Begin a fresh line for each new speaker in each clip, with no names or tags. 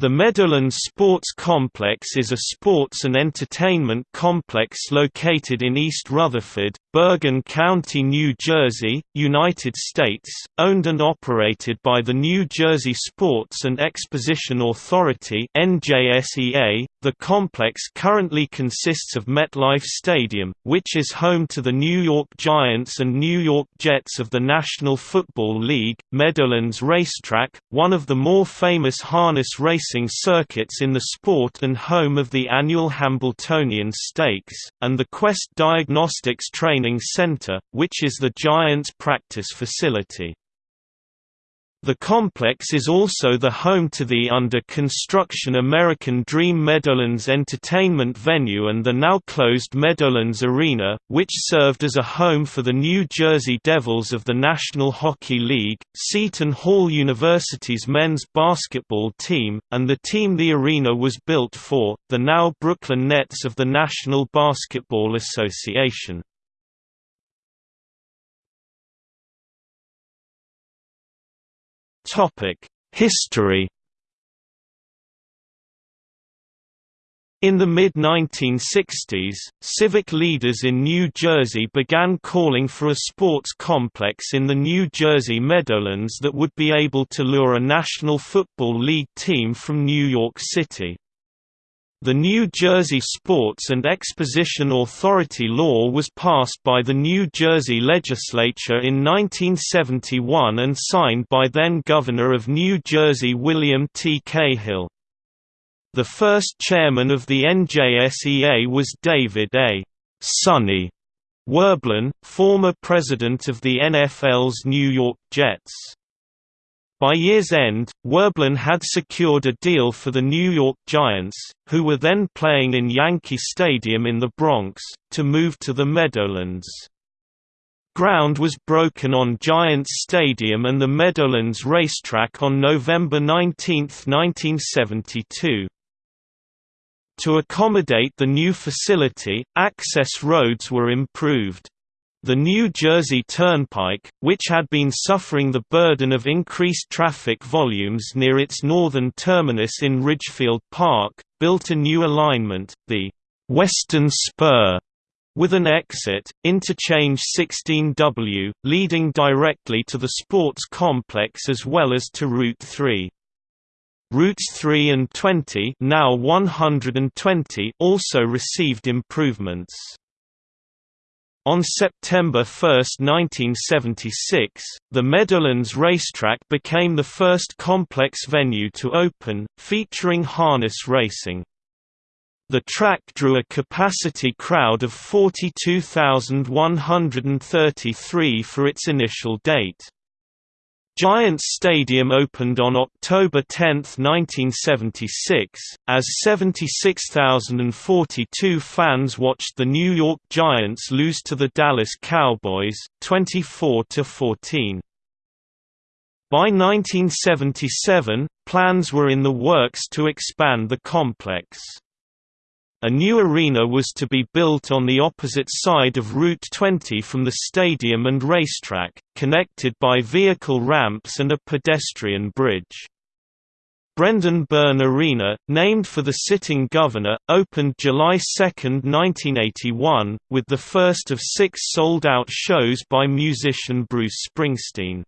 The Meadowlands Sports Complex is a sports and entertainment complex located in East Rutherford, Bergen County, New Jersey, United States, owned and operated by the New Jersey Sports and Exposition Authority (NJSEA). The complex currently consists of MetLife Stadium, which is home to the New York Giants and New York Jets of the National Football League, Meadowlands Racetrack, one of the more famous harness racing circuits in the sport and home of the annual Hambletonian Stakes, and the Quest Diagnostics Training Center, which is the Giants' practice facility. The complex is also the home to the under-construction American Dream Meadowlands entertainment venue and the now-closed Meadowlands Arena, which served as a home for the New Jersey Devils of the National Hockey League, Seton Hall University's men's basketball team, and the team the arena was built for, the now Brooklyn Nets of the National Basketball Association. History In the mid-1960s, civic leaders in New Jersey began calling for a sports complex in the New Jersey Meadowlands that would be able to lure a National Football League team from New York City. The New Jersey Sports and Exposition Authority law was passed by the New Jersey legislature in 1971 and signed by then-Governor of New Jersey William T. Cahill. The first chairman of the NJSEA was David A. Sonny Werblin, former president of the NFL's New York Jets. By year's end, Werblin had secured a deal for the New York Giants, who were then playing in Yankee Stadium in the Bronx, to move to the Meadowlands. Ground was broken on Giants Stadium and the Meadowlands racetrack on November 19, 1972. To accommodate the new facility, access roads were improved. The New Jersey Turnpike, which had been suffering the burden of increased traffic volumes near its northern terminus in Ridgefield Park, built a new alignment, the Western Spur, with an exit, interchange 16W, leading directly to the sports complex as well as to Route 3. Routes 3 and 20 now 120 also received improvements. On September 1, 1976, the Meadowlands Racetrack became the first complex venue to open, featuring harness racing. The track drew a capacity crowd of 42,133 for its initial date. Giants Stadium opened on October 10, 1976, as 76,042 fans watched the New York Giants lose to the Dallas Cowboys, 24–14. By 1977, plans were in the works to expand the complex. A new arena was to be built on the opposite side of Route 20 from the stadium and racetrack, connected by vehicle ramps and a pedestrian bridge. Brendan Byrne Arena, named for the sitting governor, opened July 2, 1981, with the first of six sold-out shows by musician Bruce Springsteen.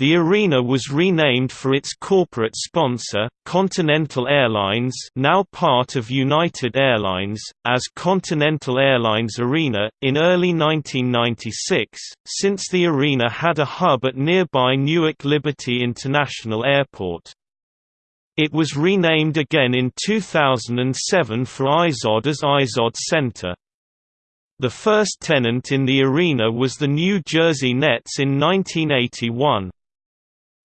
The arena was renamed for its corporate sponsor, Continental Airlines now part of United Airlines, as Continental Airlines Arena, in early 1996, since the arena had a hub at nearby Newark Liberty International Airport. It was renamed again in 2007 for IZOD as IZOD Center. The first tenant in the arena was the New Jersey Nets in 1981.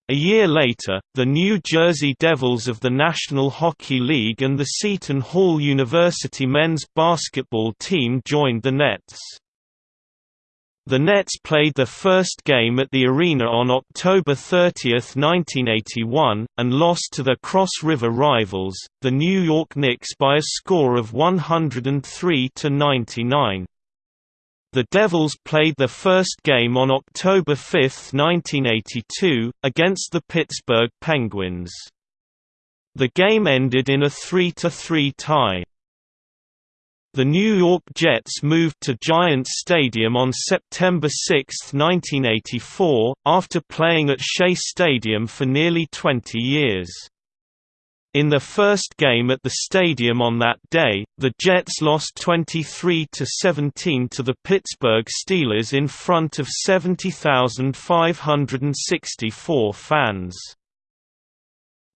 A year later, the New Jersey Devils of the National Hockey League and the Seton Hall University men's basketball team joined the Nets. The Nets played their first game at the arena on October 30, 1981, and lost to their Cross River rivals, the New York Knicks by a score of 103 to 99. The Devils played their first game on October 5, 1982, against the Pittsburgh Penguins. The game ended in a 3–3 tie. The New York Jets moved to Giants Stadium on September 6, 1984, after playing at Shea Stadium for nearly 20 years. In their first game at the stadium on that day, the Jets lost 23–17 to the Pittsburgh Steelers in front of 70,564 fans.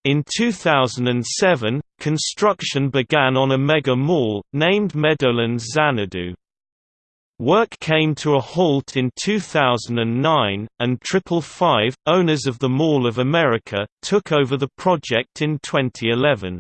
In 2007, construction began on a mega mall, named Meadowlands Xanadu. Work came to a halt in 2009, and Triple Five, owners of the Mall of America, took over the project in 2011.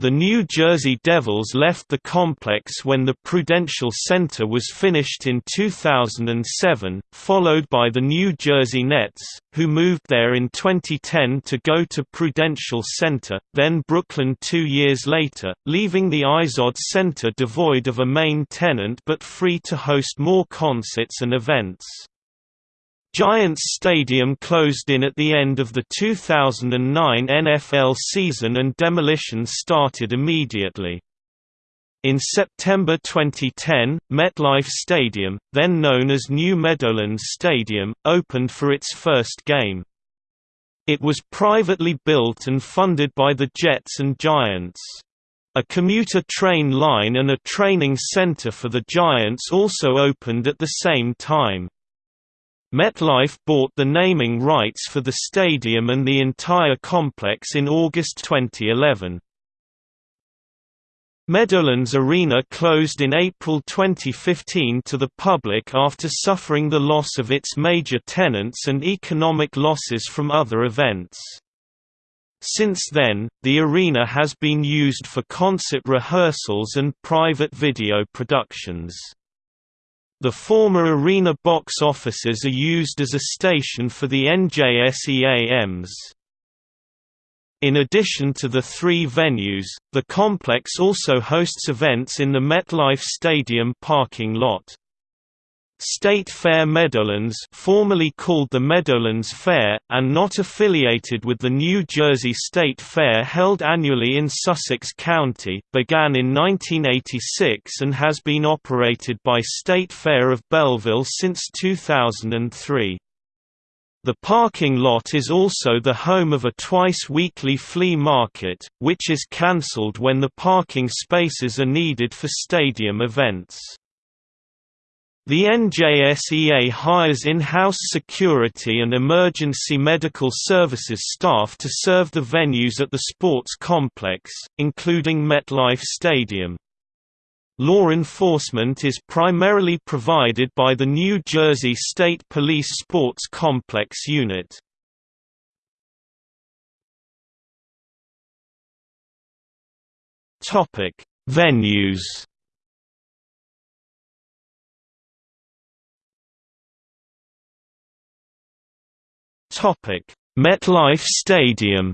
The New Jersey Devils left the complex when the Prudential Center was finished in 2007, followed by the New Jersey Nets, who moved there in 2010 to go to Prudential Center, then Brooklyn two years later, leaving the Izod Center devoid of a main tenant but free to host more concerts and events. Giants Stadium closed in at the end of the 2009 NFL season and demolition started immediately. In September 2010, MetLife Stadium, then known as New Meadowlands Stadium, opened for its first game. It was privately built and funded by the Jets and Giants. A commuter train line and a training center for the Giants also opened at the same time. MetLife bought the naming rights for the stadium and the entire complex in August 2011. Meadowlands Arena closed in April 2015 to the public after suffering the loss of its major tenants and economic losses from other events. Since then, the arena has been used for concert rehearsals and private video productions. The former arena box offices are used as a station for the NJSEA EMS. In addition to the three venues, the complex also hosts events in the MetLife Stadium parking lot. State Fair Meadowlands formerly called the Meadowlands Fair, and not affiliated with the New Jersey State Fair held annually in Sussex County, began in 1986 and has been operated by State Fair of Belleville since 2003. The parking lot is also the home of a twice-weekly flea market, which is cancelled when the parking spaces are needed for stadium events. The NJSEA hires in-house security and emergency medical services staff to serve the venues at the sports complex, including MetLife Stadium. Law enforcement is primarily provided by the New Jersey State Police Sports Complex Unit. Venues MetLife Stadium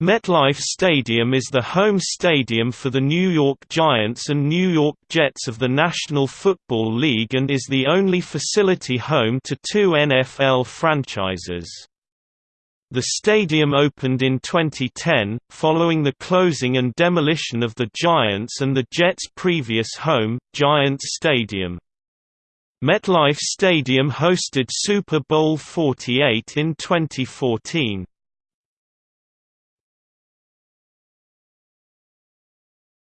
MetLife Stadium is the home stadium for the New York Giants and New York Jets of the National Football League and is the only facility home to two NFL franchises. The stadium opened in 2010, following the closing and demolition of the Giants and the Jets' previous home, Giants Stadium. MetLife Stadium hosted Super Bowl 48 in 2014.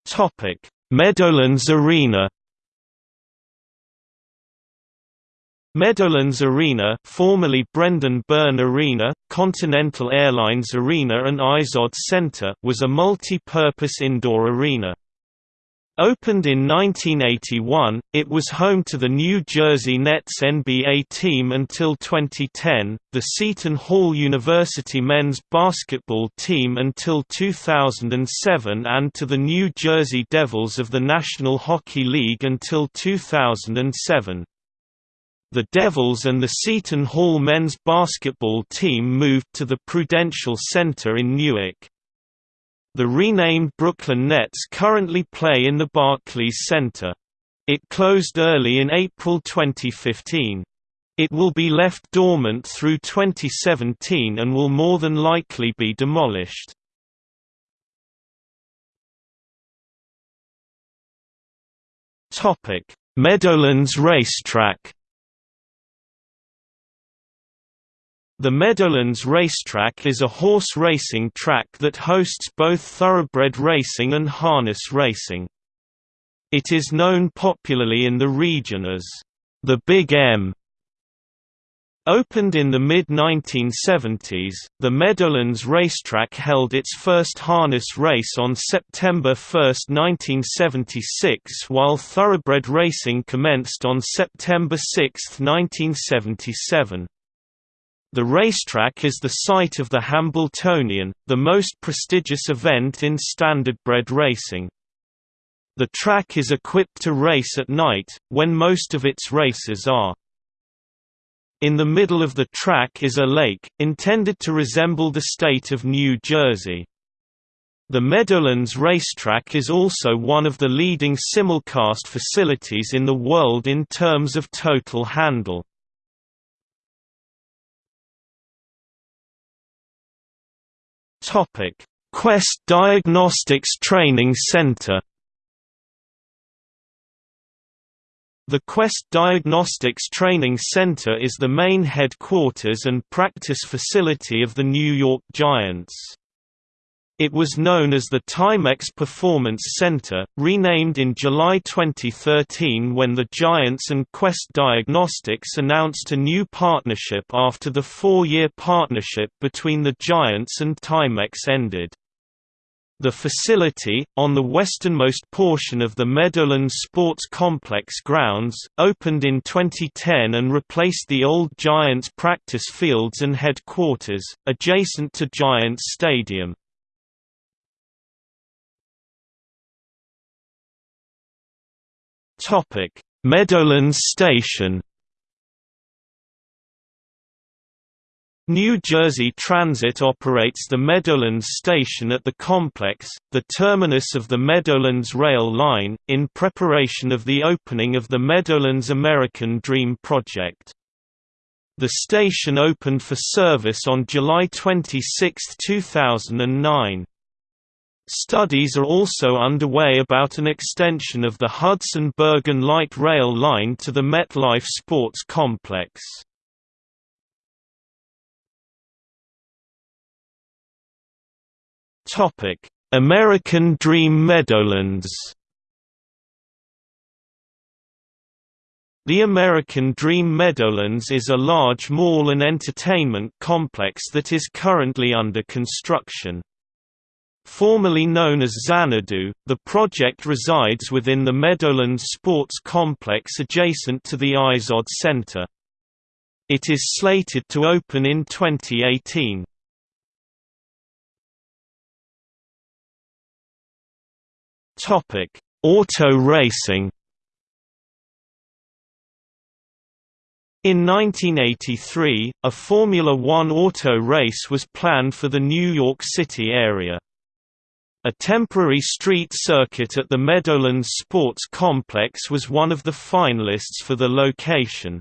Topic: Meadowlands Arena. Meadowlands Arena, formerly Brendan Byrne Arena, Continental Airlines Arena and Izod Center, was a multi-purpose indoor arena. Opened in 1981, it was home to the New Jersey Nets NBA team until 2010, the Seton Hall University men's basketball team until 2007 and to the New Jersey Devils of the National Hockey League until 2007. The Devils and the Seton Hall men's basketball team moved to the Prudential Center in Newark. The renamed Brooklyn Nets currently play in the Barclays Center. It closed early in April 2015. It will be left dormant through 2017 and will more than likely be demolished. Meadowlands Racetrack The Meadowlands Racetrack is a horse racing track that hosts both thoroughbred racing and harness racing. It is known popularly in the region as the Big M. Opened in the mid-1970s, the Meadowlands Racetrack held its first harness race on September 1, 1976 while thoroughbred racing commenced on September 6, 1977. The racetrack is the site of the Hambletonian, the most prestigious event in standardbred racing. The track is equipped to race at night, when most of its races are. In the middle of the track is a lake, intended to resemble the state of New Jersey. The Meadowlands racetrack is also one of the leading simulcast facilities in the world in terms of total handle. Topic: Quest Diagnostics Training Center. The Quest Diagnostics Training Center is the main headquarters and practice facility of the New York Giants. It was known as the Timex Performance Center, renamed in July 2013 when the Giants and Quest Diagnostics announced a new partnership after the four-year partnership between the Giants and Timex ended. The facility, on the westernmost portion of the Meadowlands Sports Complex grounds, opened in 2010 and replaced the old Giants practice fields and headquarters, adjacent to Giants Stadium. Meadowlands Station. New Jersey Transit operates the Meadowlands Station at the complex, the terminus of the Meadowlands Rail Line, in preparation of the opening of the Meadowlands American Dream project. The station opened for service on July 26, 2009. Studies are also underway about an extension of the Hudson-Bergen light rail line to the MetLife Sports Complex. American Dream Meadowlands The American Dream Meadowlands is a large mall and entertainment complex that is currently under construction. Formerly known as Xanadu, the project resides within the Meadowlands Sports Complex adjacent to the Izod Center. It is slated to open in 2018. Auto racing In 1983, a Formula One auto race was planned for the New York City area. A temporary street circuit at the Meadowlands Sports Complex was one of the finalists for the location.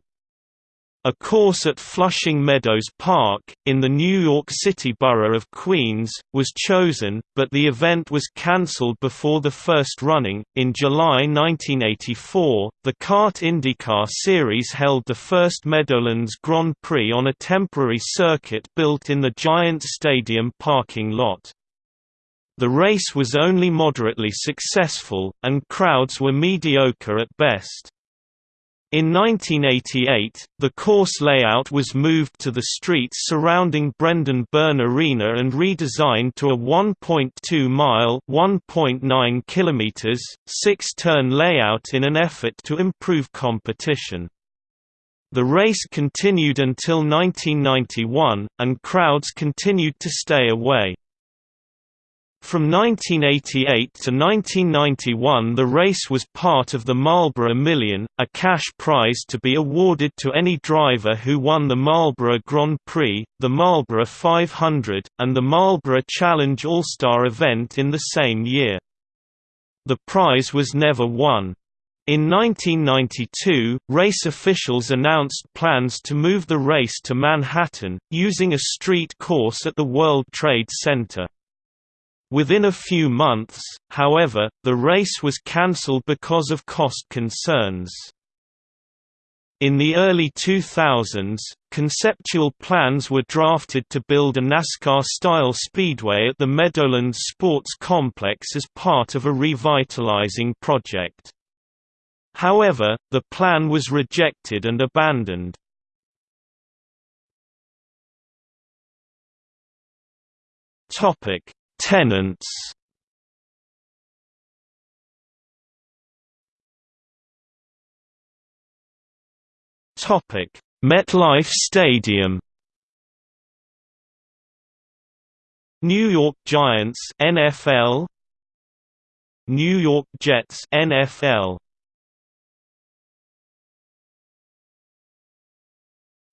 A course at Flushing Meadows Park, in the New York City borough of Queens, was chosen, but the event was cancelled before the first running. In July 1984, the CART IndyCar Series held the first Meadowlands Grand Prix on a temporary circuit built in the Giant Stadium parking lot. The race was only moderately successful, and crowds were mediocre at best. In 1988, the course layout was moved to the streets surrounding Brendan Byrne Arena and redesigned to a 1.2-mile (1.9 kilometers) six-turn layout in an effort to improve competition. The race continued until 1991, and crowds continued to stay away. From 1988 to 1991 the race was part of the Marlboro Million, a cash prize to be awarded to any driver who won the Marlboro Grand Prix, the Marlboro 500, and the Marlboro Challenge All-Star event in the same year. The prize was never won. In 1992, race officials announced plans to move the race to Manhattan, using a street course at the World Trade Center. Within a few months, however, the race was cancelled because of cost concerns. In the early 2000s, conceptual plans were drafted to build a NASCAR-style speedway at the Meadowlands Sports Complex as part of a revitalizing project. However, the plan was rejected and abandoned. Topic: Tenants. Topic: MetLife Stadium. New York Giants NFL New York Jets NFL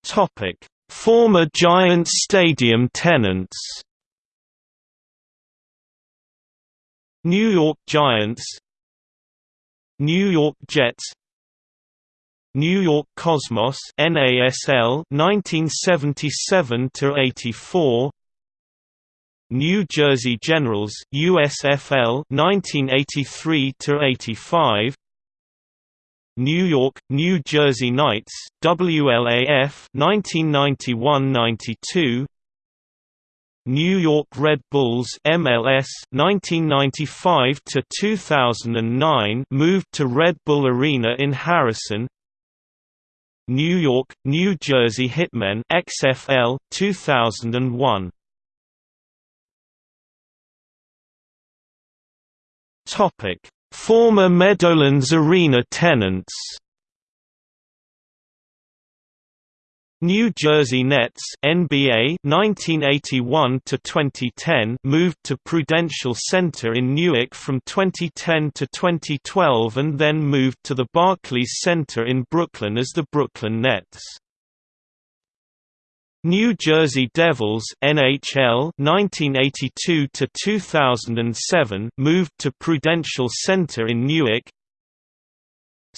Topic: Former Giants Stadium tenants. New York Giants, New York Jets, New York Cosmos NASL 1977 to 84 New Jersey Generals USFL 1983 to 85 New York, New Jersey Knights, WLAF 1991–92 New York Red Bulls MLS 1995 to 2009 moved to Red Bull Arena in Harrison. New York, New Jersey Hitmen XFL 2001 Topic. Former Meadowlands Arena tenants New Jersey Nets NBA 1981 to 2010 moved to Prudential Center in Newark from 2010 to 2012 and then moved to the Barclays Center in Brooklyn as the Brooklyn Nets. New Jersey Devils NHL 1982 to 2007 moved to Prudential Center in Newark.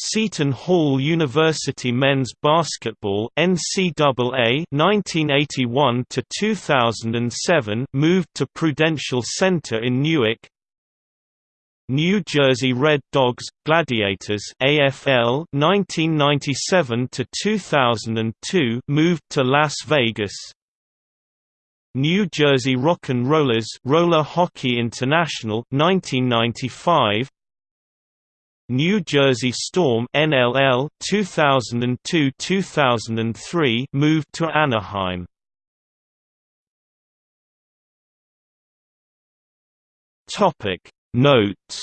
Seton Hall University men's basketball NCAA 1981 to 2007 moved to Prudential Center in Newark. New Jersey Red Dogs Gladiators AFL 1997 to 2002 moved to Las Vegas. New Jersey Rock and Rollers Roller Hockey International 1995 New Jersey Storm NLL 2002-2003 moved to Anaheim. Topic Notes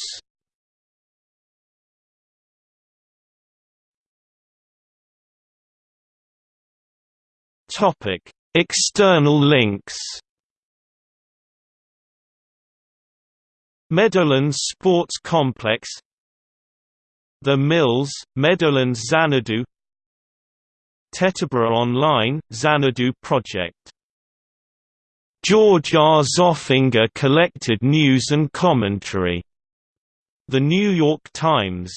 Topic: External links. Meadowlands Sports Complex The Mills, Meadowlands Xanadu Teterboro Online, Xanadu Project George R. Zoffinger collected news and commentary. The New York Times.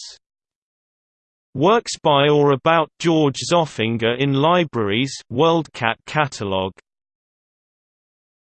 Works by or about George Zoffinger in libraries WorldCat catalog